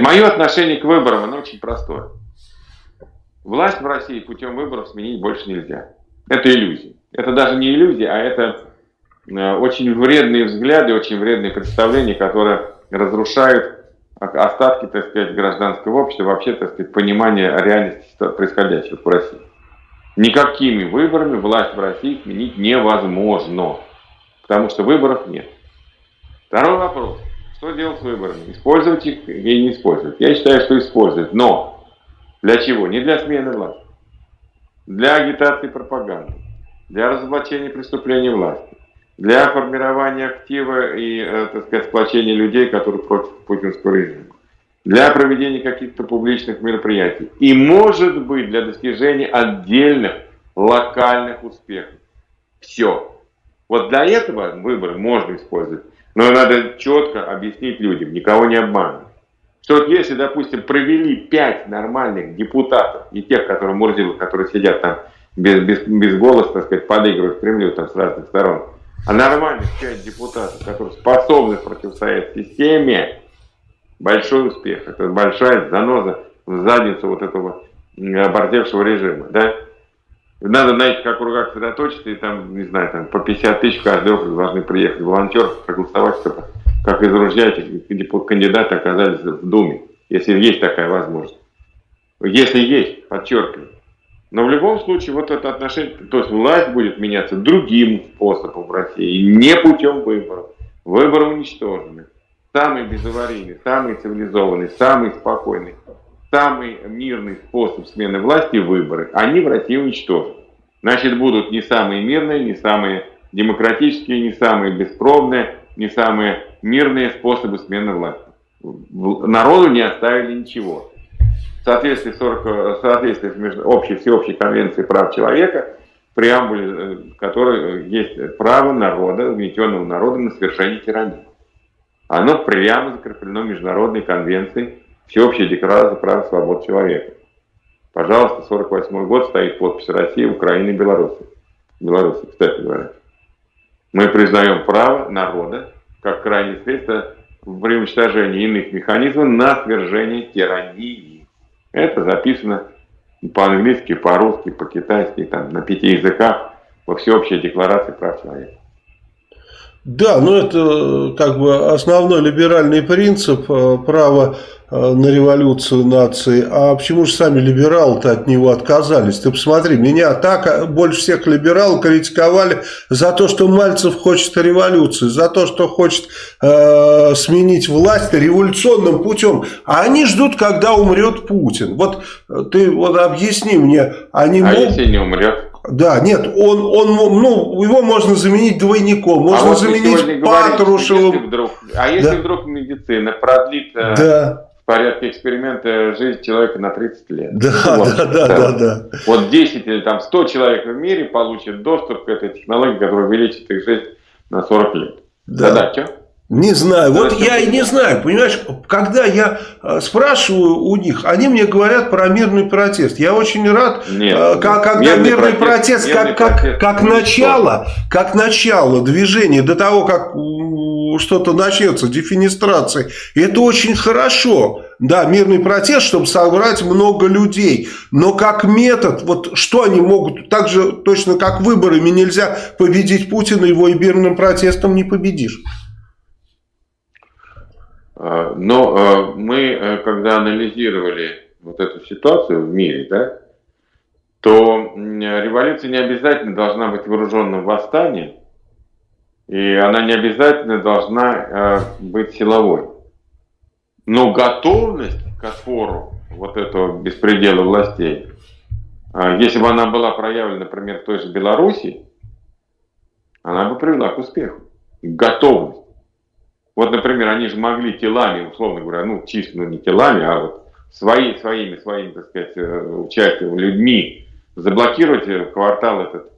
Мое отношение к выборам, оно очень простое. Власть в России путем выборов сменить больше нельзя. Это иллюзия. Это даже не иллюзия, а это э, очень вредные взгляды, очень вредные представления, которые разрушают остатки, так сказать, гражданского общества, вообще, так сказать, понимание реальности происходящего в России. Никакими выборами власть в России сменить невозможно, потому что выборов нет. Второй вопрос. Что делать с выборами? Использовать их или не использовать? Я считаю, что использовать. Но для чего? Не для смены власти. Для агитации пропаганды. Для разоблачения преступлений власти. Для формирования актива и, э, так сказать, сплочения людей, которые против путинского режима. Для проведения каких-то публичных мероприятий. И, может быть, для достижения отдельных локальных успехов. Все. Вот для этого выборы можно использовать. Но надо четко объяснить людям, никого не обманывать. Что вот если, допустим, провели пять нормальных депутатов, и тех, которые Мурзилы, которые сидят там без, без, без голоса, так сказать, подыгрывают Кремлю там с разных сторон, а нормальных пять депутатов, которые способны противостоять системе, большой успех. Это большая заноза в задницу вот этого обордевшего режима, да? Надо на этих округах сосредоточиться, и там, не знаю, там по 50 тысяч в каждый округ должны приехать волонтеры, проголосовать, чтобы, как из ружья этих кандидаты оказались в Думе, если есть такая возможность. Если есть, подчеркиваю. Но в любом случае, вот это отношение, то есть власть будет меняться другим способом в России, не путем выборов. Выборы уничтожены. Самый безаварийный, самый цивилизованный, самый спокойный самый мирный способ смены власти – выборы. Они в России уничтожат. Значит, будут не самые мирные, не самые демократические, не самые беспробные, не самые мирные способы смены власти. Народу не оставили ничего. В соответствии, 40, в соответствии с общей, всеобщей конвенцией прав человека, преамбуле э, которой э, есть право народа, угнетенного народа на совершение тирании. Оно прямо закреплено международной конвенцией Всеобщая декларация прав и свобод человека. Пожалуйста, 48 год стоит подпись России, Украины и Беларуси. Беларуси, кстати говоря. Мы признаем право народа как крайнее средство при уничтожении иных механизмов на свержение тирании. Это записано по-английски, по-русски, по-китайски, там, на пяти языках во всеобщей декларации прав человека. Да, но это как бы основной либеральный принцип э, права э, на революцию нации. А почему же сами либералы-то от него отказались? Ты посмотри, меня так э, больше всех либералов критиковали за то, что Мальцев хочет революции, за то, что хочет э, сменить власть революционным путем. А они ждут, когда умрет Путин. Вот ты вот объясни мне, они а могут... если не умрет? Да, нет, он, он, ну, его можно заменить двойником, можно а вот заменить Патрушевым. Если вдруг, а если да. вдруг медицина продлит э, да. в порядке эксперимента жизнь человека на 30 лет? Да, ну, вот, да, да, да, да. Вот 10 или там 100 человек в мире получат доступ к этой технологии, которая увеличит их жизнь на 40 лет. Да, да, что? Не знаю. Вот я и не знаю, понимаешь, когда я э, спрашиваю у них, они мне говорят про мирный протест. Я очень рад, нет, э, как, когда мирный, мирный протест, протест как, как, протест, как начало, как начало движения, до того, как что-то начнется, дефинистрация. И это очень хорошо. Да, мирный протест, чтобы собрать много людей. Но как метод, вот что они могут, так же точно как выборами нельзя победить Путина, его и мирным протестом не победишь. А, но а, мы, э, когда анализировали вот эту ситуацию в мире, да, то революция не обязательно должна быть вооруженным восстанием, и она не обязательно должна э, быть силовой. Но готовность к отпору вот этого беспредела властей, а, если бы она была проявлена, например, в той же Беларуси, она бы привела к успеху. Готовность. Вот, например, они же могли телами, условно говоря, ну, чисто ну, не телами, а вот свои, своими, своими, так сказать, э, участием, людьми заблокировать э, квартал этот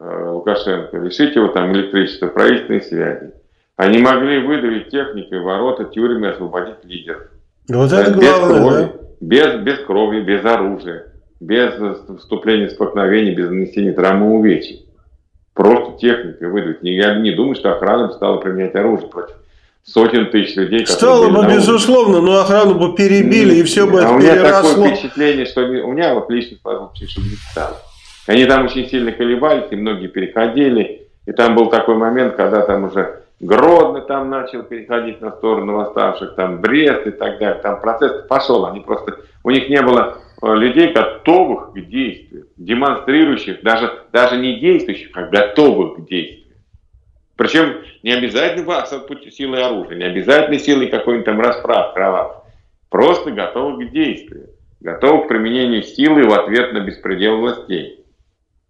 э, Лукашенко, лишить его там электричества, правительственной связи. Они могли выдавить техникой ворота, тюрьмы, освободить лидеров. Вот это без главное, крови, да? без, без крови, без оружия, без вступления в столкновений, без нанесения травмы увечий. Просто техникой выдавить. Я не думаю, что охрана стала применять оружие против сотен тысяч людей. Стало бы, безусловно, но охрану бы перебили, и все бы а это у меня переросло. такое впечатление, что у меня вот лично сложилось что не стало. Они там очень сильно колебались, и многие переходили. И там был такой момент, когда там уже Гродно там начал переходить на сторону восставших, там Брест и так далее. Там процесс пошел, они просто, у них не было э, людей, готовых к действию, демонстрирующих, даже, даже не действующих, а готовых к действию. Причем не обязательно вас силой оружия, не обязательно силой какой-нибудь там расправ, кровав. Просто готовы к действию, готовы к применению силы в ответ на беспредел властей.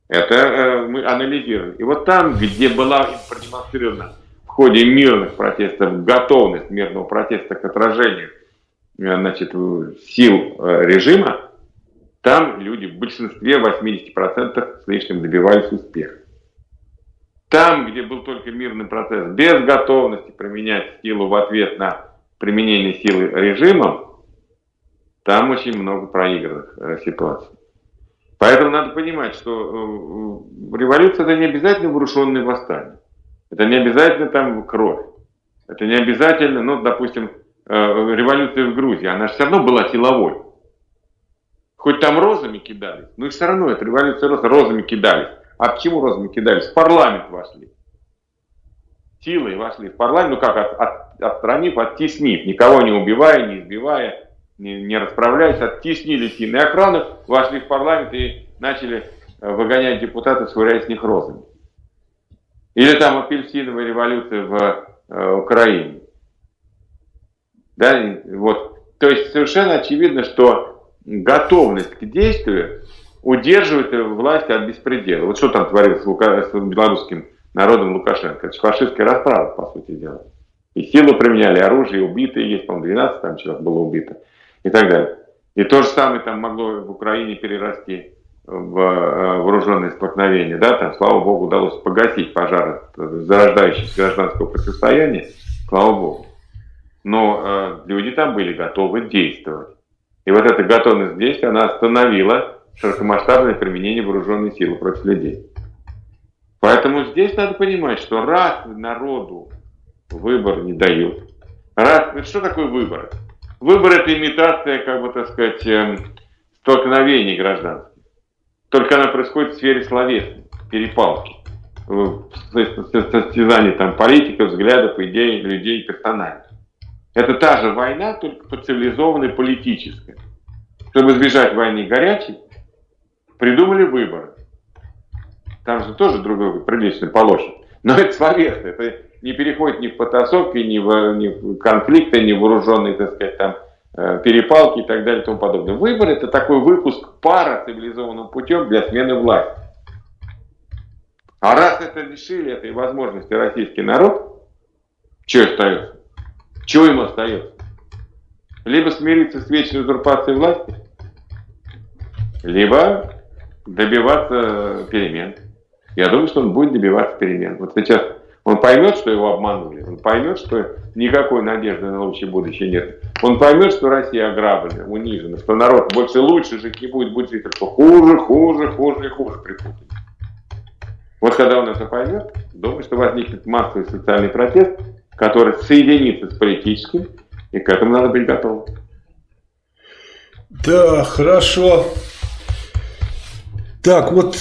Это э, мы анализируем. И вот там, где была продемонстрирована в ходе мирных протестов готовность мирного протеста к отражению э, значит, сил э, режима, там люди в большинстве 80% с лишним добивались успеха. Там, где был только мирный процесс, без готовности применять силу в ответ на применение силы режимом, там очень много проигранных э, ситуаций. Поэтому надо понимать, что э, революция это не обязательно вооруженные восстания. Это не обязательно там кровь. Это не обязательно, ну, допустим, э, революция в Грузии, она же все равно была силовой. Хоть там розами кидались, но все равно это революция розами кидались. А почему розами кидались? В парламент вошли. Силой вошли в парламент, ну как, от, от, отстранив, оттеснив, никого не убивая, не избивая, не, не расправляясь, оттеснили сильные охраны, вошли в парламент и начали э, выгонять депутатов, швыряя с них розами. Или там апельсиновая революция в э, Украине. Да, вот. То есть совершенно очевидно, что готовность к действию удерживает власть от беспредела. Вот что там творится с, белорусским народом Лукашенко? Это фашистская расправа, по сути дела. И силу применяли, оружие, убитые есть, по-моему, 12 там человек было убито и так далее. И то же самое там могло в Украине перерасти в э, вооруженные столкновения, да, там, слава богу, удалось погасить пожар зарождающегося гражданского противостояния, слава богу. Но э, люди там были готовы действовать. И вот эта готовность действия, она остановила широкомасштабное применение вооруженной силы против людей. Поэтому здесь надо понимать, что раз народу выбор не дают, раз, что такое выбор? Выбор это имитация, как бы так сказать, эм, столкновений гражданских. Только она происходит в сфере словесной, перепалки, состязаний там политиков, взглядов, идей, людей, персонажей. Это та же война, только по цивилизованной политической. Чтобы избежать войны горячей, придумали выборы. Там же тоже другой приличный полощен. Но это словесно, это не переходит ни в потасовки, ни в, ни в конфликты, ни в вооруженные, так сказать, там, э, перепалки и так далее и тому подобное. Выбор это такой выпуск пара цивилизованным путем для смены власти. А раз это лишили этой возможности российский народ, что остается? Чего ему остается? Либо смириться с вечной узурпацией власти, либо добиваться перемен. Я думаю, что он будет добиваться перемен. Вот сейчас он поймет, что его обманули, он поймет, что никакой надежды на лучшее будущее нет. Он поймет, что Россия ограблена, унижена, что народ больше лучше жить не будет, будет жить только хуже, хуже, хуже и хуже припутать. Вот когда он это поймет, думаю, что возникнет массовый социальный протест, который соединится с политическим, и к этому надо быть готовым. Да, хорошо. Так, вот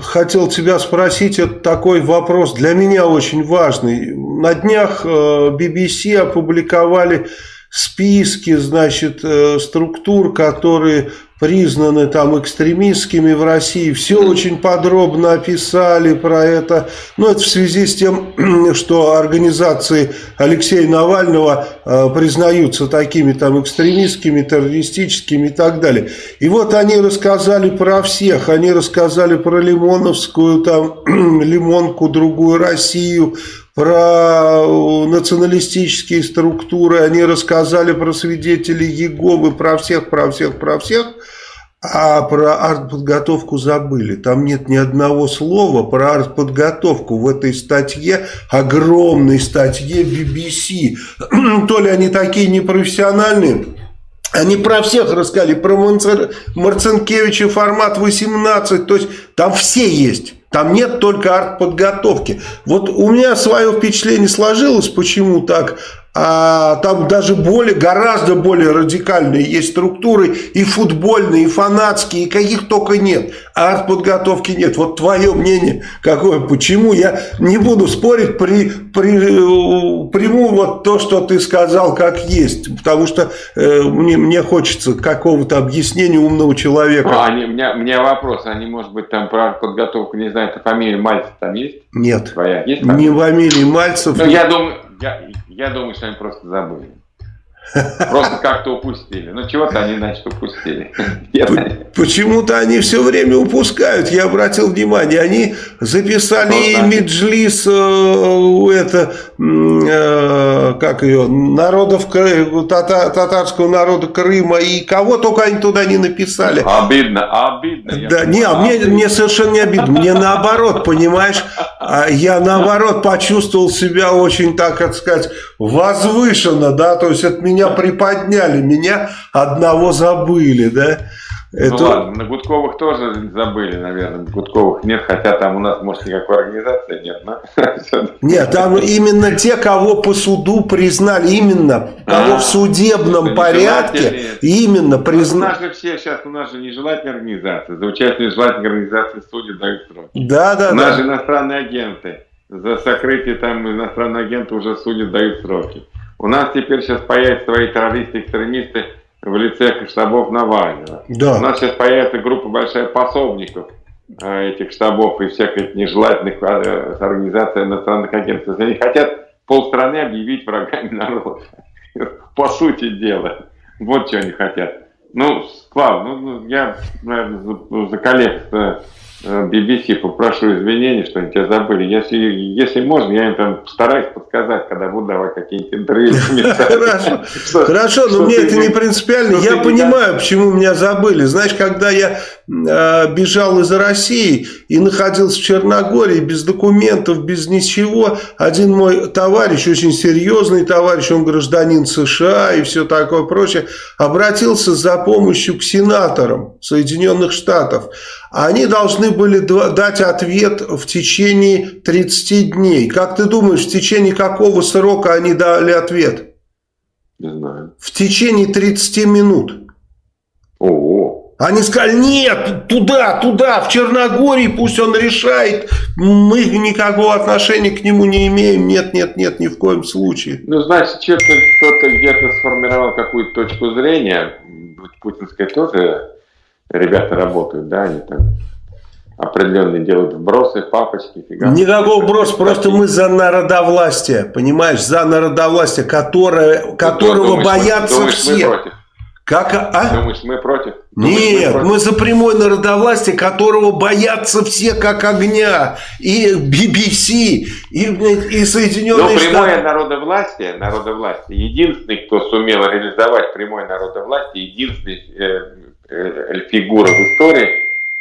хотел тебя спросить, это такой вопрос для меня очень важный. На днях BBC э, опубликовали списки, значит, э, структур, которые признаны там экстремистскими в России. Все очень подробно описали про это. Но это в связи с тем, что организации Алексея Навального э, признаются такими там экстремистскими, террористическими и так далее. И вот они рассказали про всех. Они рассказали про Лимоновскую, там, Лимонку, другую Россию, про э, националистические структуры, они рассказали про свидетелей Еговы, про всех, про всех, про всех, а про артподготовку забыли. Там нет ни одного слова про артподготовку в этой статье, огромной статье BBC. То ли они такие непрофессиональные, они про всех рассказали, про Марцинкевича формат 18, то есть там все есть. Там нет только артподготовки. Вот у меня свое впечатление сложилось, почему так. А там даже более, гораздо более радикальные есть структуры, и футбольные, и фанатские, и каких только нет. А артподготовки нет. Вот твое мнение какое, почему? Я не буду спорить, при, при, приму вот то, что ты сказал, как есть, потому что э, мне, мне хочется какого-то объяснения умного человека. А, они, у, меня, у меня вопрос, они, может быть, там про артподготовку, не знаю, это фамилия Мальцев там есть? Нет. Твоя есть? Не фамилия Мальцев. Ну, я думаю, я, я думаю, что они просто забыли. Просто как-то упустили. Ну, чего-то они, значит, упустили. Почему-то они все время упускают. Я обратил внимание, они записали ну, Меджлис, э, это, э, как ее, народов, тата, татарского народа Крыма, и кого только они туда не написали. Обидно, обидно. Да, не, а мне, мне совершенно не обидно. Мне наоборот, понимаешь, а я наоборот почувствовал себя очень, так сказать, возвышенно, да, то есть от меня приподняли, меня одного забыли, да. Ну Это... Ну ладно, на Гудковых тоже забыли, наверное. Гудковых нет, хотя там у нас, может, никакой организации нет, но... Нет, там именно те, кого по суду признали, именно, кого а, в судебном порядке, именно признали. У нас же все сейчас, у нас же нежелательные организации, за участие нежелательной организации судьи дают сроки. Да, да, У нас же иностранные агенты, за сокрытие там иностранные агенты уже судят, дают сроки. У нас теперь сейчас появятся свои террористы-экстремисты, в лице штабов Навального. Да. У нас сейчас появится группа большая пособников э, этих штабов и всех этих нежелательных э, организаций иностранных агентов. Они хотят полстраны объявить врагами народа. По сути дела. Вот что они хотят. Ну, Слав, ну, я, наверное, за, за коллег BBC э, попрошу извинений, что они тебя забыли. Если, если можно, я им там постараюсь подсказать, когда буду давать какие-нибудь интервью. Хорошо, Хорошо но мне это не принципиально. Я понимаю, почему меня забыли. Знаешь, когда я э, бежал из России и находился в Черногории без документов, без ничего, один мой товарищ, очень серьезный товарищ, он гражданин США и все такое прочее, обратился за помощью к сенаторам Соединенных Штатов. Они должны были дать ответ в течение 30 дней. Как ты думаешь, в течение какого срока они дали ответ? Не знаю. В течение 30 минут. Ого. Они сказали, нет, туда, туда, в Черногории пусть он решает, мы никакого отношения к нему не имеем, нет, нет, нет, ни в коем случае. Ну, значит, кто-то где-то сформировал какую-то точку зрения, путинская тоже ребята работают, да, они там определенные делают вбросы, папочки, фига. Никакого вброса, просто мы за народовластие, понимаешь, за народовластие, которое, которого думаешь, боятся думаешь, все. Мы против? Как, а? Думаешь, мы против? Думаешь, Нет, мы, против? мы за прямое народовластие, которого боятся все как огня. И BBC, и, и Соединенные Но прямое народовластие, народовластие, единственный, кто сумел реализовать прямое народовластие, единственный Э, фигура в истории,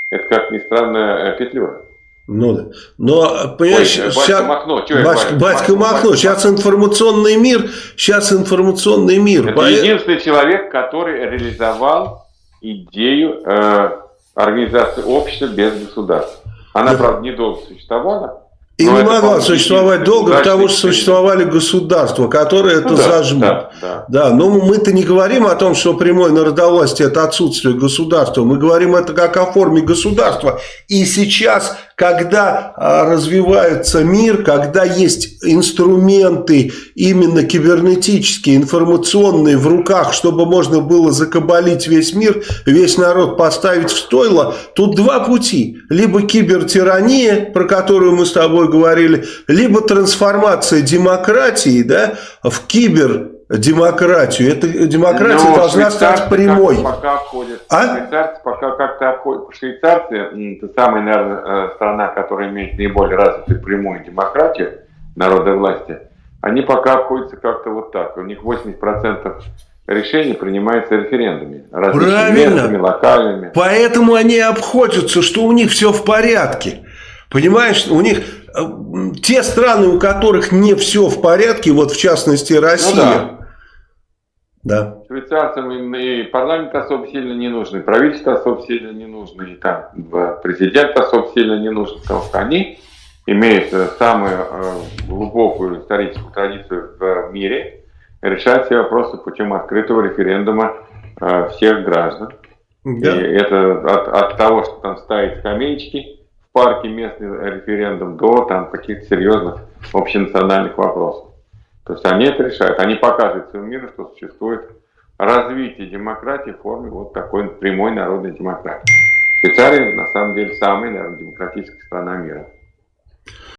это, как ни странно, э, Петлюра. Ну да. Но, понимаешь, Ой, сейчас... Махно, что батька, батька Махно, сейчас информационный мир, сейчас информационный мир. Это По... единственный человек, который реализовал идею э, организации общества без государства. Она, да. правда, недолго существовала, и Но не могла существовать долго, потому что существовали государства, которые это ну, да, зажмут. Да, да. да, но мы-то не говорим о том, что прямое народовластие – это отсутствие государства. Мы говорим это как о форме государства. И сейчас когда а, развивается мир, когда есть инструменты именно кибернетические, информационные в руках, чтобы можно было закабалить весь мир, весь народ поставить в стойло, тут два пути. Либо кибертирания, про которую мы с тобой говорили, либо трансформация демократии да, в кибер демократию. Эта демократия Но должна стать прямой. Пока обходят. А? Швейцарцы пока как-то обходят. Швейцарцы, это самая, наверное, э, страна, которая имеет наиболее развитую прямую демократию народа власти, они пока обходятся как-то вот так. У них 80% решений принимается референдумами. Правильно. локальными. Поэтому они обходятся, что у них все в порядке. Понимаешь, у них те страны, у которых не все в порядке, вот в частности Россия, ну, да. Да. Швейцарцам и парламент особо сильно не нужны, правительство особо сильно не нужно, и там президент особо сильно не нужен, потому что они имеют э, самую э, глубокую историческую традицию в мире, решать все вопросы путем открытого референдума э, всех граждан. Да. И это от, от того, что там ставить скамеечки парке местный референдум, до там каких-то серьезных общенациональных вопросов. То есть они это решают. Они показывают всему миру, что существует развитие демократии в форме вот такой прямой народной демократии. Швейцария на самом деле самая, наверное, демократическая страна мира.